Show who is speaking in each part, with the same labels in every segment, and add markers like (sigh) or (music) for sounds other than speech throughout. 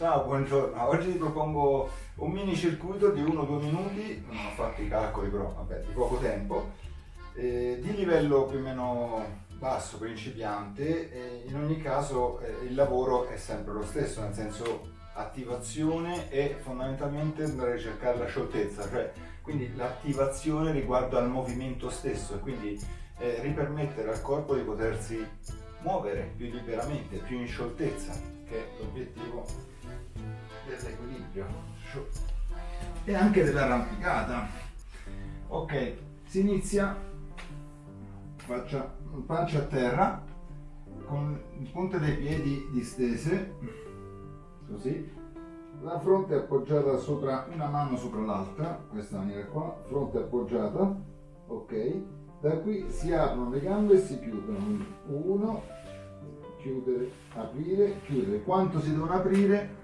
Speaker 1: Ciao, buongiorno. Oggi ti propongo un mini circuito di 1-2 minuti, non ho fatto i calcoli però, vabbè, di poco tempo, eh, di livello più o meno basso, principiante, e in ogni caso eh, il lavoro è sempre lo stesso, nel senso attivazione e fondamentalmente andare a ricercare la scioltezza, cioè quindi l'attivazione riguardo al movimento stesso e quindi eh, ripermettere al corpo di potersi muovere più liberamente, più in scioltezza, che è l'obiettivo dell'equilibrio e anche dell'arrampicata. Ok, si inizia, faccia pancia a terra, con le punte dei piedi distese, così, la fronte appoggiata sopra, una mano sopra l'altra, questa maniera qua, fronte appoggiata, ok, da qui si aprono le gambe e si chiudono, uno, chiudere, aprire, chiudere, quanto si devono aprire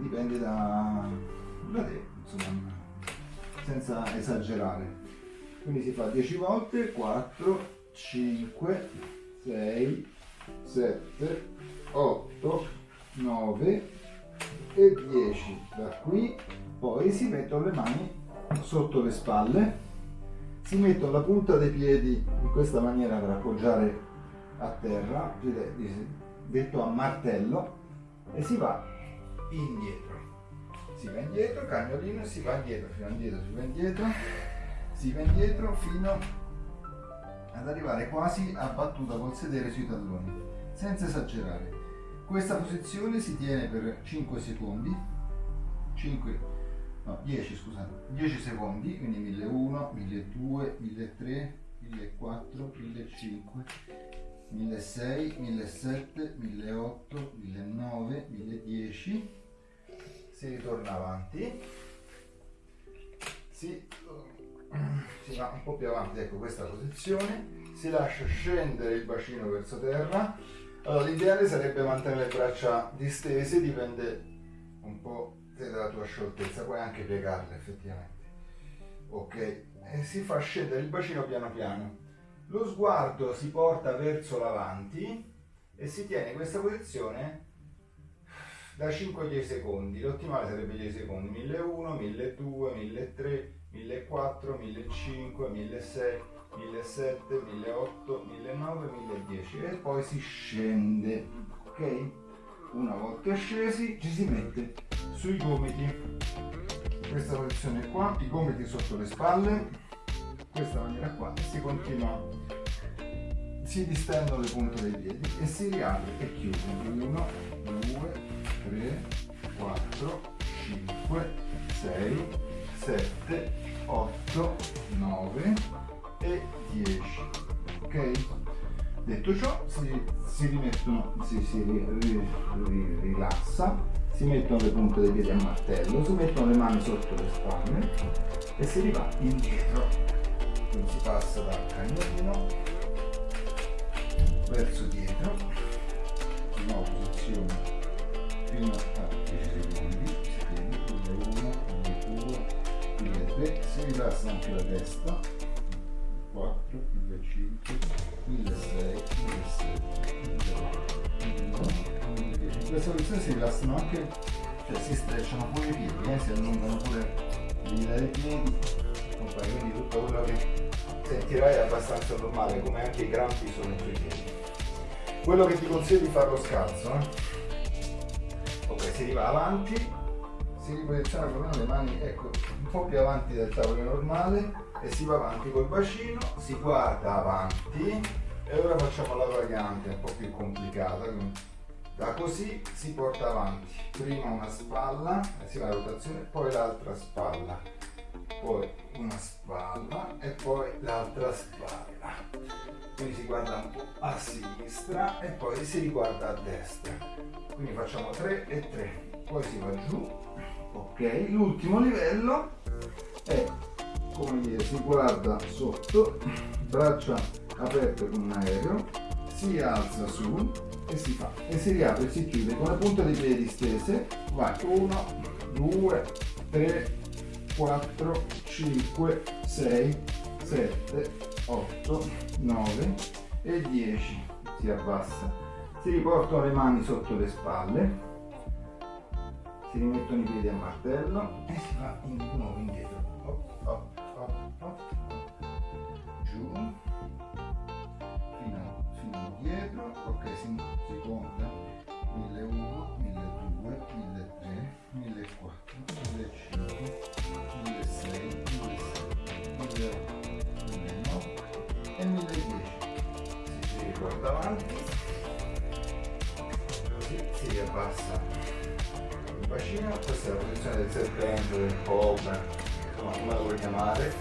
Speaker 1: dipende da, da te, insomma, senza esagerare. Quindi si fa 10 volte, 4, 5, 6, 7, 8, 9 e 10. Da qui poi si mettono le mani sotto le spalle, si mettono la punta dei piedi in questa maniera per appoggiare a terra, detto a martello, e si va indietro. Si va indietro, cagnolino, si va indietro, va indietro, si va indietro, si va indietro fino ad arrivare quasi a battuta col sedere sui talloni, senza esagerare. Questa posizione si tiene per 5 secondi, 5, no 10 scusate, 10 secondi, quindi 1001, 1200, 1300, 1400, 1500, 1600, 1700, 1800, 1900, 1010, si ritorna avanti, si, si va un po' più avanti, ecco questa posizione, si lascia scendere il bacino verso terra, allora l'ideale sarebbe mantenere le braccia distese, dipende un po' dalla tua scioltezza, puoi anche piegarle effettivamente. Ok, e si fa scendere il bacino piano piano. Lo sguardo si porta verso l'avanti e si tiene questa posizione da 5 a 10 secondi, l'ottimale sarebbe 10 secondi, 1001, 1200, 1300, 1400, 1500, 1600, 1700, 1800, 1900, 1010 e poi si scende, ok? Una volta scesi ci si mette sui gomiti, questa posizione qua, i gomiti sotto le spalle, questa maniera qua e si continua. Si distendono le punte dei piedi e si riapre e chiude. 1 2 3 4 5 6 7 8 9 e 10 ok? Detto ciò si, si rimettono si, si ri, ri, ri, rilassa si mettono le punte dei piedi a martello si mettono le mani sotto le spalle e si riva indietro. Quindi si passa dal cagnolino verso dietro. Di nuova posizione fino a 10 secondi si tiene 1 1 2 si rilassa anche la testa 4 5 6 7 in questa posizione si rilassano anche cioè si strecciano pure i piedi eh, si allungano pure dei piedi quindi tutto quello che sentirai è abbastanza normale come anche i grampi sono sui piedi quello che ti consiglio di fare lo scalzo eh? Ok si riva avanti si riposiziona con le mani ecco un po' più avanti del tavolo normale e si va avanti col bacino si guarda avanti e ora facciamo la variante un po' più complicata. Da così si porta avanti prima una spalla si va a rotazione poi l'altra spalla poi una spalla e poi l'altra spalla. Quindi si guarda un po' a sinistra e poi si riguarda a destra. Quindi facciamo 3 e 3 poi si va giù ok l'ultimo livello è come dire si guarda sotto braccia aperte con un aereo si alza su e si fa e si riapre e si chiude con la punta dei piedi stese. Vai 1 2 3 4, 5, 6, 7, 8, 9 e 10. Si abbassa. Si riportano le mani sotto le spalle. si rimettono i piedi a martello e si va di nuovo indietro. Hop, hop, del del cobra, insomma come la vuoi chiamare.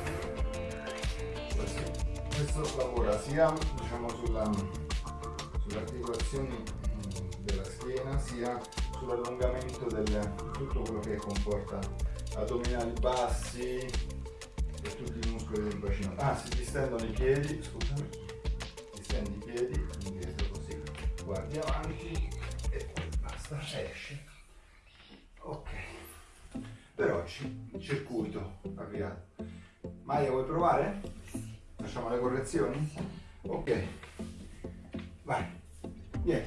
Speaker 1: Questo lavora sia diciamo, sulla, sulle articolazioni della schiena, sia sull'allungamento di tutto quello che comporta addominali bassi e tutti i muscoli del bacino. Ah, si distendono i piedi, scusami, distendi i piedi, indietro così, guardi avanti e poi basta, esci. Ok, per oggi il circuito avviato. Maia vuoi provare? Facciamo le correzioni? Ok, vai, vieni.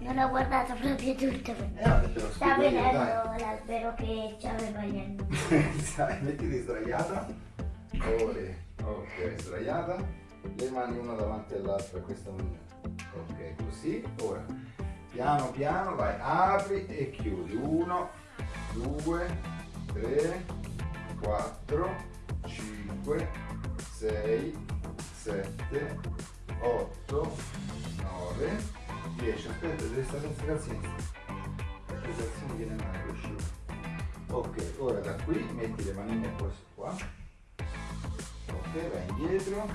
Speaker 2: Non ho guardato proprio tutto.
Speaker 1: Eh, lo
Speaker 2: Sta vedendo l'albero che c'aveva gli anni. (laughs)
Speaker 1: Dai, mettiti sdraiata. Ore. Ok, sdraiata. Le mani una davanti all'altra questa maniera. Ok, così. Ora, piano piano, vai, apri e chiudi. Uno, due, tre, quattro, cinque, sei, sette, otto, nove, dieci. Aspetta, devi stare senza calzini. Le calzini viene male scivo. Ok, ora da qui metti le manine così qua. Ok, vai indietro,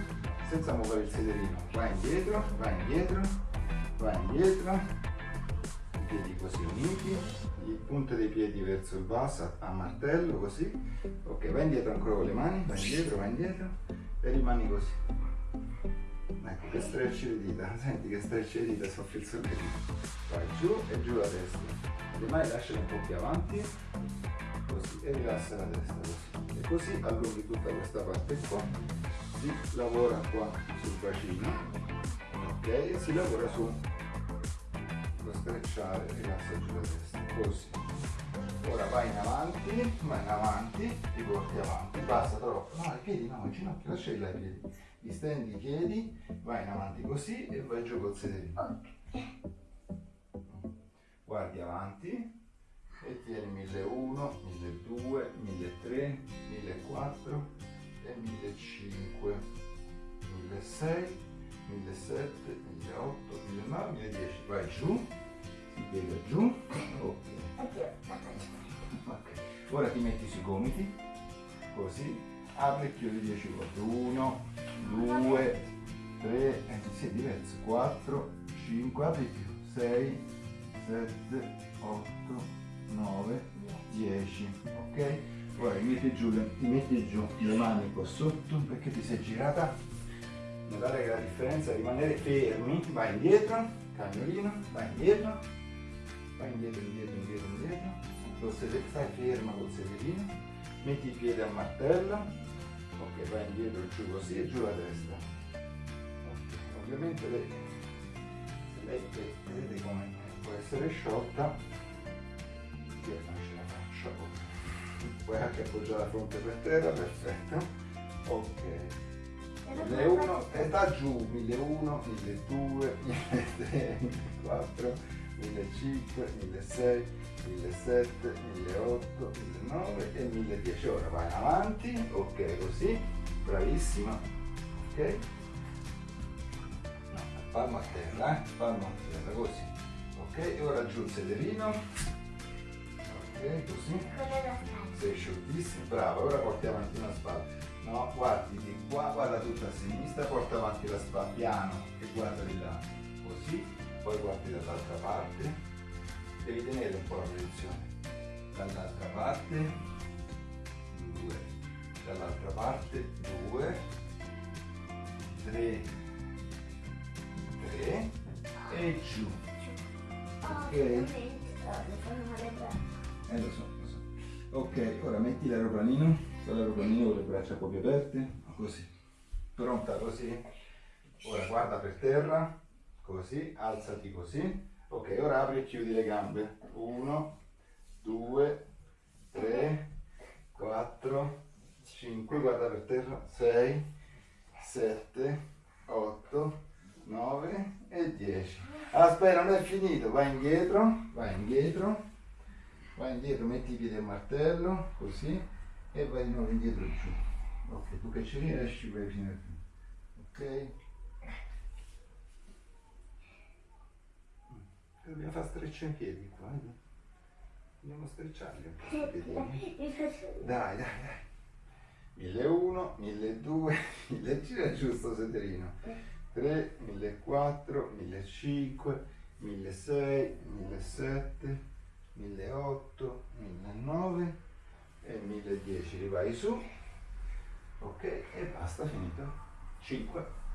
Speaker 1: senza muovere il sederino. Vai indietro, vai indietro, vai indietro. Piedi così uniti, punte dei piedi verso il basso a martello così. Ok, vai indietro ancora con le mani, vai indietro, vai indietro e rimani così. Ecco che stretch le dita, (laughs) senti che stretch le dita, soffri il solletico. Vai giù e giù la testa. Le mani lasciale un po' più avanti, così, e rilassa la testa così. E così allunghi tutta questa parte qua, si lavora qua sul bacino, ok? E si lavora su strecciare, rilassa giù la testa, così. Ora vai in avanti, vai in avanti, ti porti avanti, basta troppo, no i piedi no, il ginocchio, lasciali là i piedi, distendi i piedi, vai in avanti così e vai giù col sederino. Guardi avanti e tieni 1001, 1200, 1300, 1400 e 1500, 1600, 1700, 1800, 1900, 1010. Vai giù, gomiti, così, apri e chiudi 10 volte. 1, 2, 3, eh, sì, è diverso, 4, 5, apri più, 6, 7, 8, 9, 10, ok? Ora ti metti giù, ti metti giù le mani qua sotto perché ti sei girata. Notare che la differenza è rimanere fermi, vai indietro, cagnolino, vai indietro, vai indietro, indietro, indietro, indietro, col sede- stai ferma col sederino, metti i piedi a martello, ok, vai indietro, giù così e giù la testa. Ok, Ovviamente lei, se lei ve- vedete come può essere sciolta, io non ce la faccio, puoi anche appoggiare la fronte per terra, perfetto, ok. 1001 e da giù 1001, 1200, 1300, 1400, 1500, 1600, 1700, 1800, 1900 e 1010. Ora vai avanti, ok così, bravissima, ok. No, palma a terra, eh, palma a terra, così. Ok, e ora giù il sederino. Ok, così. Sei scioltissimo, bravo, ora porti avanti una spalla. No, guardi di qua, guarda tutta a sinistra, porta avanti la spalla piano e guarda di là. Così, poi guardi dall'altra parte. Devi tenere un po' la posizione. Dall'altra parte, due. Dall'altra parte, due. Tre. Tre. E giù. Ok. Eh lo so, lo so. Ok, ora metti l'aeroplanino, con l'aeroplanino con le braccia più aperte, così. Pronta così? Ora guarda per terra, così, alzati così. Ok, ora apri e chiudi le gambe. 1, 2, 3, 4, 5, guarda per terra, 6, 7, 8, 9 e 10. Aspetta, non è finito, vai indietro, vai indietro, vai indietro, metti i piedi a martello, così, e vai di nuovo indietro giù. Ok, tu che ci riesci vai fino a qui. Ok? Dobbiamo fare strecciare i piedi qua, eh? Dobbiamo strecciarli un po'. Dai, dai, dai. 1001, 1200, 1000 gira giusto sederino. 3, 1400, 1500, 1600, 1700, 1800, 1900 e 1010. Rivai su. Ok, e basta, finito. 5.